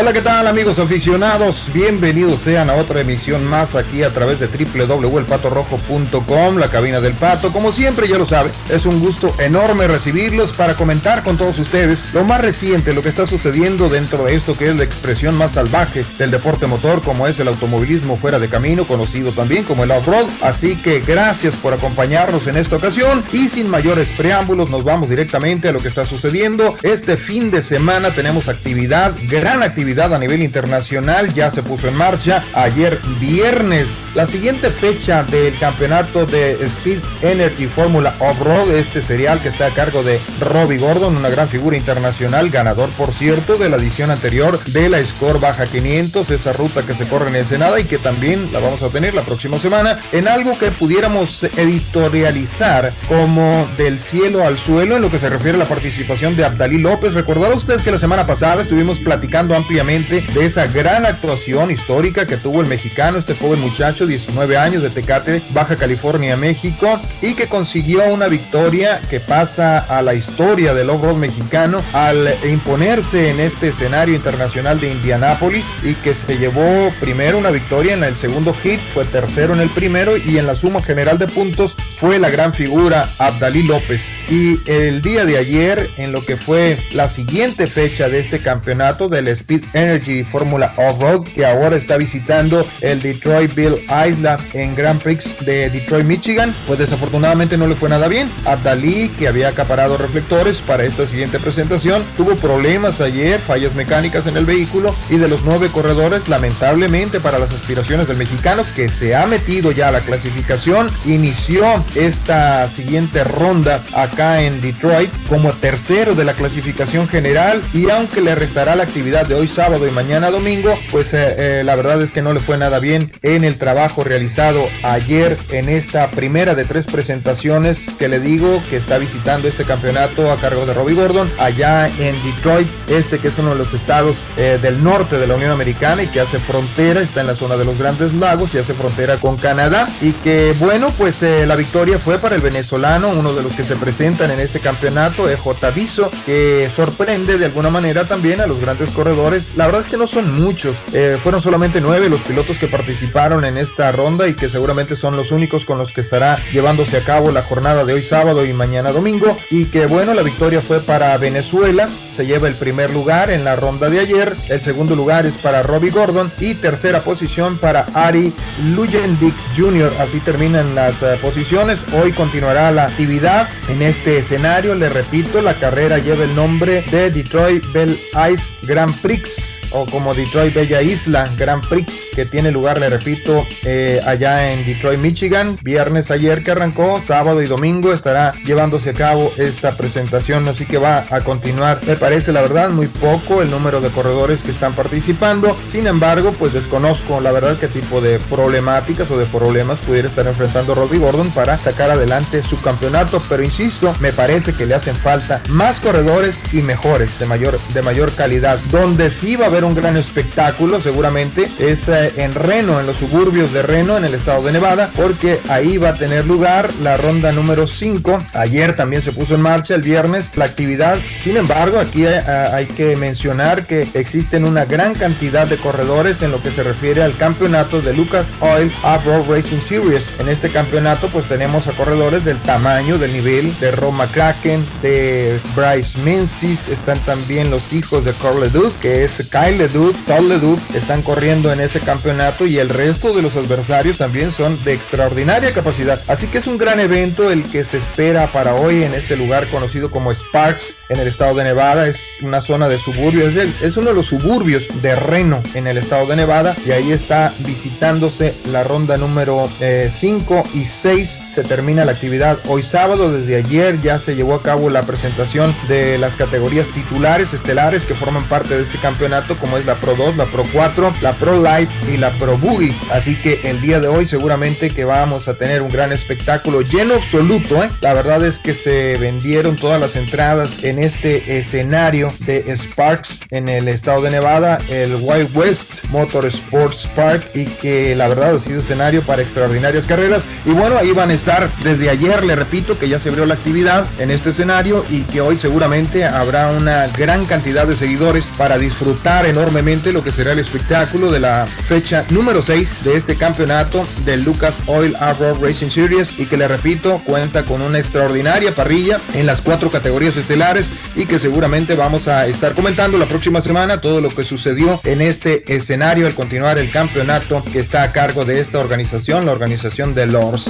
Hola, ¿qué tal amigos aficionados? Bienvenidos sean a otra emisión más aquí a través de www.elpatorrojo.com, la cabina del pato. Como siempre, ya lo sabe, es un gusto enorme recibirlos para comentar con todos ustedes lo más reciente, lo que está sucediendo dentro de esto que es la expresión más salvaje del deporte motor, como es el automovilismo fuera de camino, conocido también como el off-road. Así que gracias por acompañarnos en esta ocasión y sin mayores preámbulos nos vamos directamente a lo que está sucediendo. Este fin de semana tenemos actividad, gran actividad a nivel internacional ya se puso en marcha ayer viernes. La siguiente fecha del campeonato de Speed Energy Fórmula Off-Road, este serial que está a cargo de Robbie Gordon, una gran figura internacional, ganador por cierto de la edición anterior de la Score Baja 500, esa ruta que se corre en Ensenada y que también la vamos a tener la próxima semana en algo que pudiéramos editorializar como del cielo al suelo en lo que se refiere a la participación de Abdalí López. Recordará usted que la semana pasada estuvimos platicando ampliamente de esa gran actuación histórica que tuvo el mexicano, este joven muchacho, 19 años de Tecate, Baja California, México, y que consiguió una victoria que pasa a la historia del off-road mexicano al imponerse en este escenario internacional de Indianápolis y que se llevó primero una victoria en el segundo hit, fue tercero en el primero y en la suma general de puntos fue la gran figura Abdalí López. Y el día de ayer, en lo que fue la siguiente fecha de este campeonato del Speed Energy Fórmula Off-Road, que ahora está visitando el Detroit Bill Island en Grand Prix de Detroit, Michigan, pues desafortunadamente no le fue nada bien. Abdalí, que había acaparado reflectores para esta siguiente presentación, tuvo problemas ayer, fallas mecánicas en el vehículo y de los nueve corredores, lamentablemente para las aspiraciones del mexicano, que se ha metido ya a la clasificación, inició esta siguiente ronda acá en Detroit como tercero de la clasificación general y aunque le restará la actividad de hoy sábado y mañana domingo, pues eh, eh, la verdad es que no le fue nada bien en el trabajo realizado ayer en esta primera de tres presentaciones que le digo que está visitando este campeonato a cargo de Robbie Gordon allá en Detroit, este que es uno de los estados eh, del norte de la Unión Americana y que hace frontera, está en la zona de los Grandes Lagos y hace frontera con Canadá. Y que bueno, pues la victoria fue para el venezolano, uno de los que se presentan en este campeonato, EJ Viso, que sorprende de alguna manera también a los grandes corredores la verdad es que no son muchos. Eh, fueron solamente nueve los pilotos que participaron en esta ronda y que seguramente son los únicos con los que estará llevándose a cabo la jornada de hoy sábado y mañana domingo. Y que bueno, la victoria fue para Venezuela. Se lleva el primer lugar en la ronda de ayer. El segundo lugar es para Robbie Gordon. Y tercera posición para Ari Lujendik Jr. Así terminan las eh, posiciones. Hoy continuará la actividad en este escenario. Le repito, la carrera lleva el nombre de Detroit Bell Ice Grand Prix Thanks. O como Detroit Bella Isla Grand Prix que tiene lugar, le repito, eh, allá en Detroit, Michigan. Viernes ayer que arrancó, sábado y domingo estará llevándose a cabo esta presentación, así que va a continuar. Me parece la verdad muy poco el número de corredores que están participando. Sin embargo, pues desconozco la verdad qué tipo de problemáticas o de problemas pudiera estar enfrentando Robbie Gordon para sacar adelante su campeonato, pero insisto, me parece que le hacen falta más corredores y mejores, de mayor, de mayor calidad, donde sí va a haber un gran espectáculo, seguramente, es eh, en Reno, en los suburbios de Reno, en el estado de Nevada, porque ahí va a tener lugar la ronda número 5. Ayer también se puso en marcha el viernes la actividad. Sin embargo, aquí hay, eh, hay que mencionar que existen una gran cantidad de corredores en lo que se refiere al campeonato de Lucas Oil Off-Road Racing Series. En este campeonato, pues tenemos a corredores del tamaño, del nivel de Roma Kraken, de Bryce Menzies, están también los hijos de Carl Leduc, que es Kyle Todd Leduc, están corriendo en ese campeonato y el resto de los adversarios también son de extraordinaria capacidad. Así que es un gran evento el que se espera para hoy en este lugar conocido como Sparks en el estado de Nevada. Es una zona de suburbios, es, es uno de los suburbios de Reno en el estado de Nevada y ahí está visitándose la ronda número 5 eh, y 6 termina la actividad hoy sábado. Desde ayer ya se llevó a cabo la presentación de las categorías titulares estelares que forman parte de este campeonato, como es la Pro 2, la Pro 4, la Pro Light y la Pro Boogie. Así que el día de hoy seguramente que vamos a tener un gran espectáculo lleno absoluto. ¿eh? La verdad es que se vendieron todas las entradas en este escenario de Sparks en el estado de Nevada, el Wild West Motor Sports Park y que la verdad ha sido escenario para extraordinarias carreras. Y bueno, ahí van a estar desde ayer, le repito, que ya se abrió la actividad en este escenario y que hoy seguramente habrá una gran cantidad de seguidores para disfrutar enormemente lo que será el espectáculo de la fecha número 6 de este campeonato del Lucas Oil Arbor Racing Series y que le repito cuenta con una extraordinaria parrilla en las cuatro categorías estelares y que seguramente vamos a estar comentando la próxima semana todo lo que sucedió en este escenario al continuar el campeonato que está a cargo de esta organización, la organización de Lords.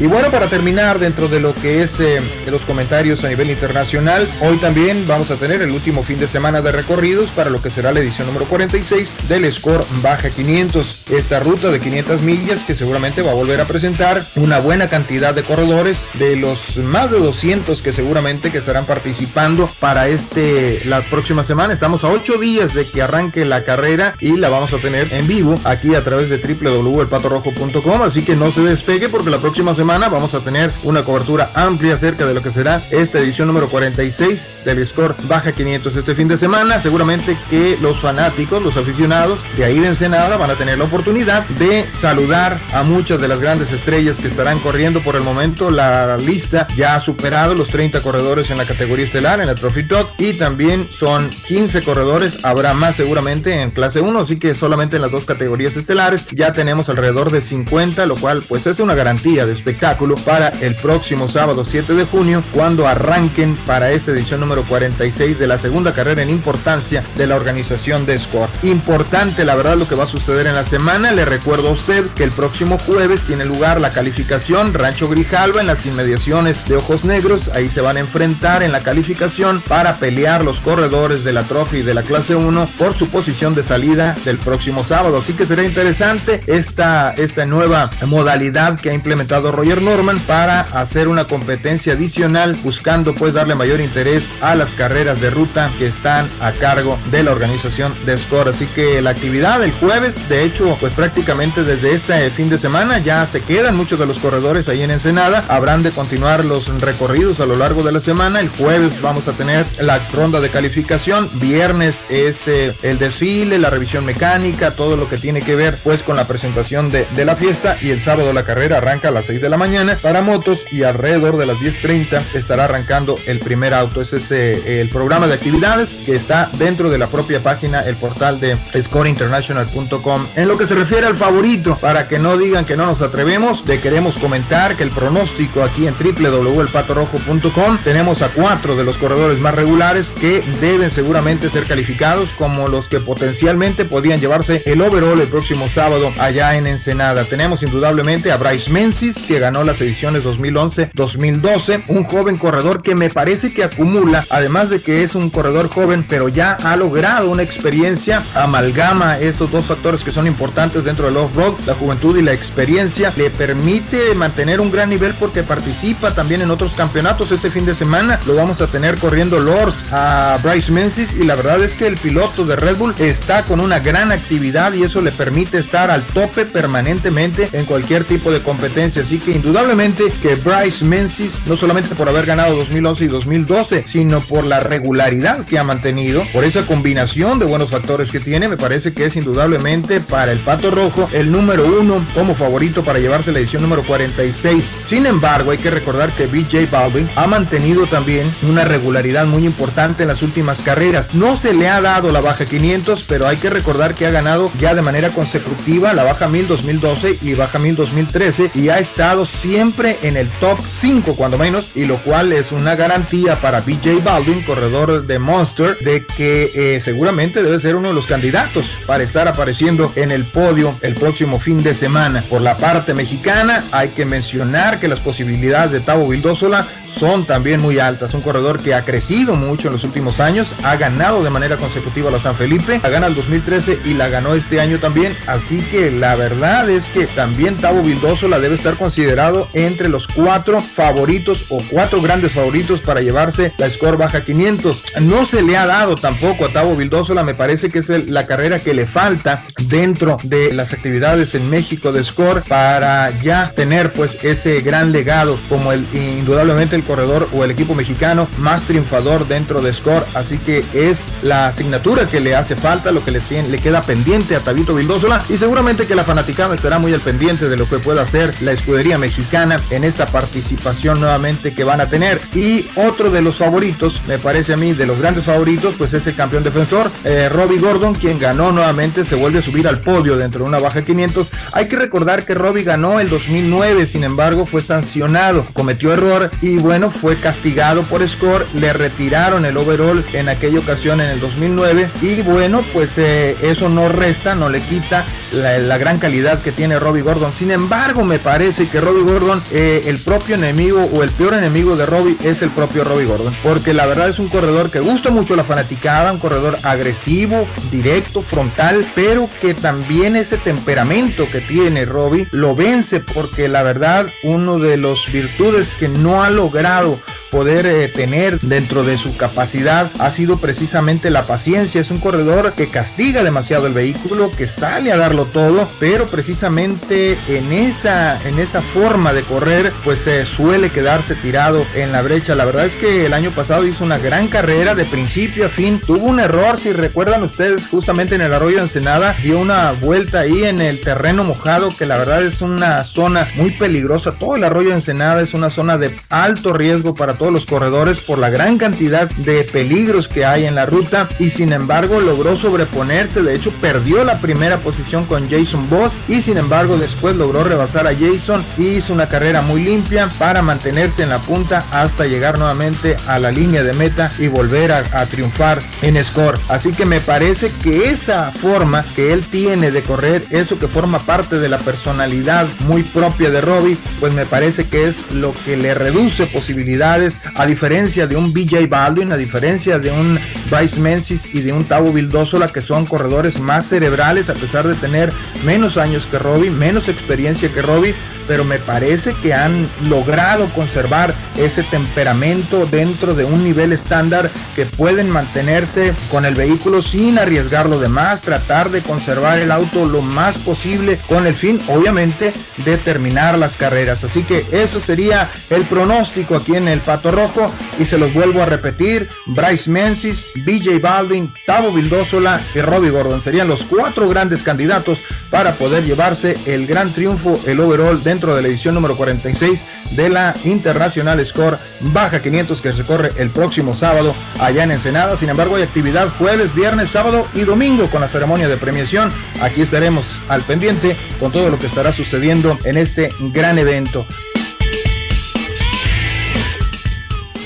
Y bueno, para terminar dentro de lo que es eh, de los comentarios a nivel internacional, hoy también vamos a tener el último fin de semana de recorridos para lo que será la edición número 46 del Score Baja 500. Esta ruta de 500 millas que seguramente va a volver a presentar una buena cantidad de corredores de los más de 200 que seguramente que estarán participando para este la próxima semana. Estamos a 8 días de que arranque la carrera y la vamos a tener en vivo aquí a través de www.elpatorrojo.com, así que no se despegue porque la próxima semana vamos a tener una cobertura amplia acerca de lo que será esta edición número 46 del Score Baja 500 este fin de semana. Seguramente que los fanáticos, los aficionados de ahí de Ensenada van a tener la oportunidad de saludar a muchas de las grandes estrellas que estarán corriendo por el momento. La lista ya ha superado los 30 corredores en la categoría estelar, en la Trophy Talk, y también son 15 corredores. Habrá más seguramente en clase 1, así que solamente en las dos categorías estelares ya tenemos alrededor de 50, lo cual pues es una garantía de espectáculo para el próximo sábado 7 de junio cuando arranquen para esta edición número 46 de la segunda carrera en importancia de la organización de Score. Importante la verdad lo que va a suceder en la semana. Le recuerdo a usted que el próximo jueves tiene lugar la calificación Rancho Grijalva en las inmediaciones de Ojos Negros. Ahí se van a enfrentar en la calificación para pelear los corredores de la Trophy de la clase 1 por su posición de salida del próximo sábado. Así que será interesante esta, esta nueva modalidad que ha implementado Norman para hacer una competencia adicional buscando pues darle mayor interés a las carreras de ruta que están a cargo de la organización de Score. Así que la actividad del jueves, de hecho, pues prácticamente desde este fin de semana ya se quedan muchos de los corredores ahí en Ensenada. Habrán de continuar los recorridos a lo largo de la semana. El jueves vamos a tener la ronda de calificación. Viernes es eh, el desfile, la revisión mecánica, todo lo que tiene que ver pues con la presentación de, de la fiesta. Y el sábado la carrera arranca a las 6 de la mañana para motos y alrededor de las 10.30 estará arrancando el primer auto. Ese es eh, el programa de actividades que está dentro de la propia página, el portal de scoreinternational.com. En lo que se refiere al favorito, para que no digan que no nos atrevemos, le queremos comentar que el pronóstico aquí en www.elpatorrojo.com tenemos a cuatro de los corredores más regulares que deben seguramente ser calificados como los que potencialmente podían llevarse el overall el próximo sábado allá en Ensenada. Tenemos indudablemente a Bryce Menzies que ganó las ediciones 2011-2012. Un joven corredor que me parece que acumula, además de que es un corredor joven, pero ya ha logrado una experiencia, amalgama estos dos factores que son importantes dentro del off-road, la juventud y la experiencia, le permite mantener un gran nivel porque participa también en otros campeonatos. Este fin de semana lo vamos a tener corriendo Lords a Bryce Menzies y la verdad es que el piloto de Red Bull está con una gran actividad y eso le permite estar al tope permanentemente en cualquier tipo de competencia. Así que indudablemente que Bryce Menzies, no solamente por haber ganado 2011 y 2012, sino por la regularidad que ha mantenido, por esa combinación de buenos factores que tiene, me parece que es indudablemente para el Pato Rojo el número uno como favorito para llevarse la edición número 46. Sin embargo, hay que recordar que BJ Balvin ha mantenido también una regularidad muy importante en las últimas carreras. No se le ha dado la baja 500, pero hay que recordar que ha ganado ya de manera consecutiva la baja 1000 2012 y baja 1000 2013 y ha estado siempre en el top 5 cuando menos y lo cual es una garantía para BJ Baldwin, corredor de Monster, de que eh, seguramente debe ser uno de los candidatos para estar apareciendo en el podio el próximo fin de semana. Por la parte mexicana hay que mencionar que las posibilidades de Tavo Vildósola son también muy altas. Un corredor que ha crecido mucho en los últimos años, ha ganado de manera consecutiva la San Felipe, la gana el 2013 y la ganó este año también. Así que la verdad es que también Tavo Vildoso la debe estar considerado entre los cuatro favoritos o cuatro grandes favoritos para llevarse la score baja 500. No se le ha dado tampoco a Tavo Vildósola, me parece que es la carrera que le falta dentro de las actividades en México de score para ya tener pues ese gran legado como el indudablemente el corredor o el equipo mexicano más triunfador dentro de Score, así que es la asignatura que le hace falta, lo que le, tiene, le queda pendiente a Tabito Vildósola y seguramente que la fanaticada estará muy al pendiente de lo que pueda hacer la escudería mexicana en esta participación nuevamente que van a tener. Y otro de los favoritos, me parece a mí, de los grandes favoritos, pues es el campeón defensor, eh, Robbie Gordon, quien ganó nuevamente, se vuelve a subir al podio dentro de una baja 500. Hay que recordar que Robbie ganó el 2009, sin embargo fue sancionado, cometió error y bueno, fue castigado por score, le retiraron el overall en aquella ocasión en el 2009 y bueno, pues eh, eso no resta, no le quita la, gran calidad que tiene Robbie Gordon. Sin embargo, me parece que Robbie Gordon, eh, el propio enemigo o el peor enemigo de Robbie es el propio Robbie Gordon. Porque la verdad es un corredor que gusta mucho la fanaticada, un corredor agresivo, directo, frontal, pero que también ese temperamento que tiene Robbie lo vence porque la verdad uno de los virtudes que no ha logrado poder eh, tener dentro de su capacidad ha sido precisamente la paciencia. Es un corredor que castiga demasiado el vehículo, que sale a todo, pero precisamente en esa, en esa forma de correr, pues se suele quedarse tirado en la brecha. La verdad es que el año pasado hizo una gran carrera de principio a fin. Tuvo un error, si recuerdan ustedes, justamente en el arroyo de Ensenada, dio una vuelta ahí en el terreno mojado, que la verdad es una zona muy peligrosa. Todo el arroyo de Ensenada es una zona de alto riesgo para todos los corredores por la gran cantidad de peligros que hay en la ruta y sin embargo logró sobreponerse, de hecho perdió la primera posición con Jason Boss y sin embargo después logró rebasar a Jason y hizo una carrera muy limpia para mantenerse en la punta hasta llegar nuevamente a la línea de meta y volver a, triunfar en score. Así que me parece que esa forma que él tiene de correr, eso que forma parte de la personalidad muy propia de Robbie, pues me parece que es lo que le reduce posibilidades a diferencia de un BJ Baldwin, a diferencia de un Bryce Menzies y de un Tavo Vildósola, que son corredores más cerebrales, a pesar de tener menos años que Robbie, menos experiencia que Robbie, pero me parece que han logrado conservar ese temperamento dentro de un nivel estándar que pueden mantenerse con el vehículo sin arriesgar lo demás, tratar de conservar el auto lo más posible con el fin, obviamente, de terminar las carreras. Así que eso sería el pronóstico aquí en el Pato Rojo y se los vuelvo a repetir, Bryce Menzies, BJ Baldwin, Tavo Vildósola y Robbie Gordon serían los cuatro grandes candidatos para poder llevarse el gran triunfo, el overall dentro dentro de la edición número 46 de la Internacional Score Baja 500 que se corre el próximo sábado allá en Ensenada. Sin embargo, hay actividad jueves, viernes, sábado y domingo con la ceremonia de premiación. Aquí estaremos al pendiente con todo lo que estará sucediendo en este gran evento.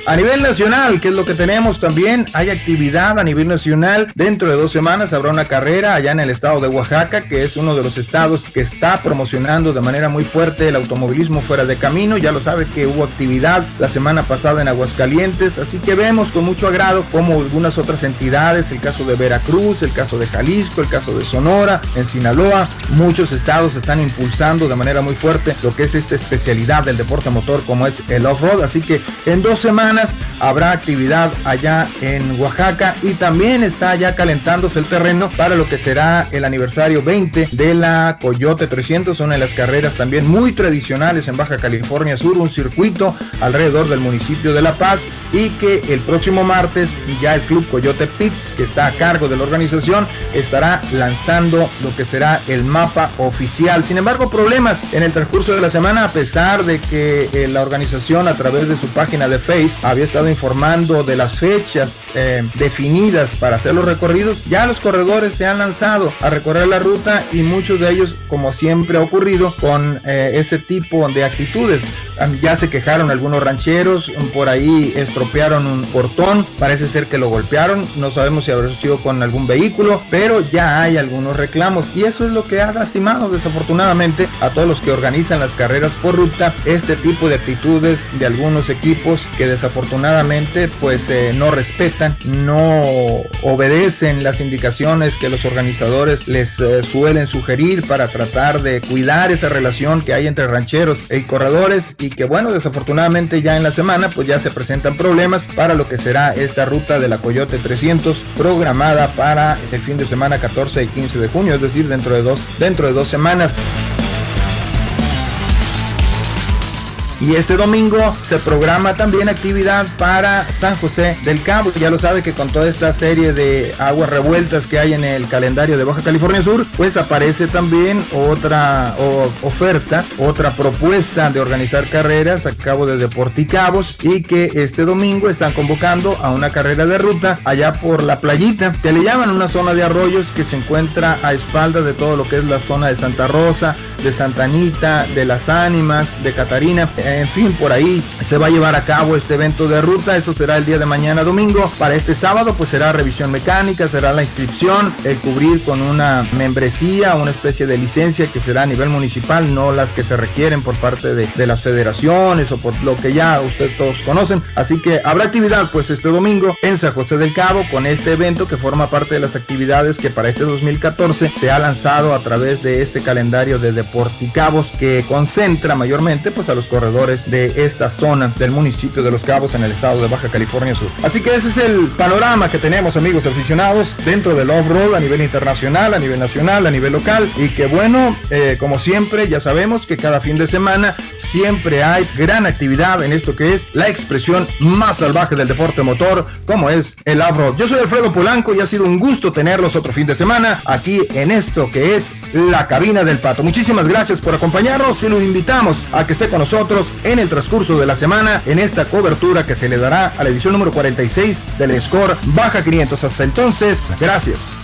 A nivel nacional, que es lo que tenemos también, hay actividad a nivel nacional. Dentro de dos semanas habrá una carrera allá en el estado de Oaxaca, que es uno de los estados que está promocionando de manera muy fuerte el automovilismo fuera de camino. Ya lo sabe que hubo actividad la semana pasada en Aguascalientes, así que vemos con mucho agrado como algunas otras entidades, el caso de Veracruz, el caso de Jalisco, el caso de Sonora, en Sinaloa, muchos estados están impulsando de manera muy fuerte lo que es esta especialidad del deporte motor como es el off-road. Así que en dos semanas habrá actividad allá en Oaxaca y también está ya calentándose el terreno para lo que será el aniversario 20 de la Coyote 300, una de las carreras también muy tradicionales en Baja California Sur, un circuito alrededor del municipio de La Paz y que el próximo martes ya el Club Coyote Pits, que está a cargo de la organización, estará lanzando lo que será el mapa oficial. Sin embargo, problemas en el transcurso de la semana, a pesar de que eh, la organización a través de su página de Facebook había estado informando de las fechas eh, definidas para hacer los recorridos, ya los corredores se han lanzado a recorrer la ruta y muchos de ellos, como siempre ha ocurrido, con eh, ese tipo de actitudes. Ya se quejaron algunos rancheros, por ahí estropearon un portón, parece ser que lo golpearon, no sabemos si habrá sido con algún vehículo, pero ya hay algunos reclamos y eso es lo que ha lastimado desafortunadamente a todos los que organizan las carreras por ruta, este tipo de actitudes de algunos equipos que desafortunadamente pues eh, no respetan, no obedecen las indicaciones que los organizadores les eh, suelen sugerir para tratar de cuidar esa relación que hay entre rancheros y corredores y que bueno, desafortunadamente ya en la semana pues ya se presentan problemas para lo que será esta ruta de la Coyote 300 programada para el fin de semana 14 y 15 de junio, es decir, dentro de dos, dentro de dos semanas. Y este domingo se programa también actividad para San José del Cabo. Ya lo sabe que con toda esta serie de aguas revueltas que hay en el calendario de Baja California Sur, pues aparece también otra oferta, otra propuesta de organizar carreras a cabo de Deporticabos y que este domingo están convocando a una carrera de ruta allá por la playita, que le llaman una zona de arroyos que se encuentra a espaldas de todo lo que es la zona de Santa Rosa, de Santa Anita, de Las Ánimas, de Catarina, en fin, por ahí se va a llevar a cabo este evento de ruta, eso será el día de mañana domingo. Para este sábado pues será revisión mecánica, será la inscripción, el cubrir con una membresía, una especie de licencia que será a nivel municipal, no las que se requieren por parte de, de las federaciones o por lo que ya ustedes todos conocen. Así que habrá actividad pues este domingo en San José del Cabo con este evento que forma parte de las actividades que para este 2014 se ha lanzado a través de este calendario de Deporticabos que concentra mayormente pues a los corredores de esta zona del municipio de Los Cabos en el estado de Baja California Sur. Así que ese es el panorama que tenemos amigos aficionados dentro del off-road a nivel internacional, a nivel nacional, a nivel local y que bueno, eh, como siempre ya sabemos que cada fin de semana siempre hay gran actividad en esto que es la expresión más salvaje del deporte motor como es el off-road. Yo soy Alfredo Polanco y ha sido un gusto tenerlos otro fin de semana aquí en esto que es la cabina del pato. Gracias por acompañarnos y los invitamos a que esté con nosotros en el transcurso de la semana en esta cobertura que se le dará a la edición número 46 del Score Baja 500. Hasta entonces, gracias.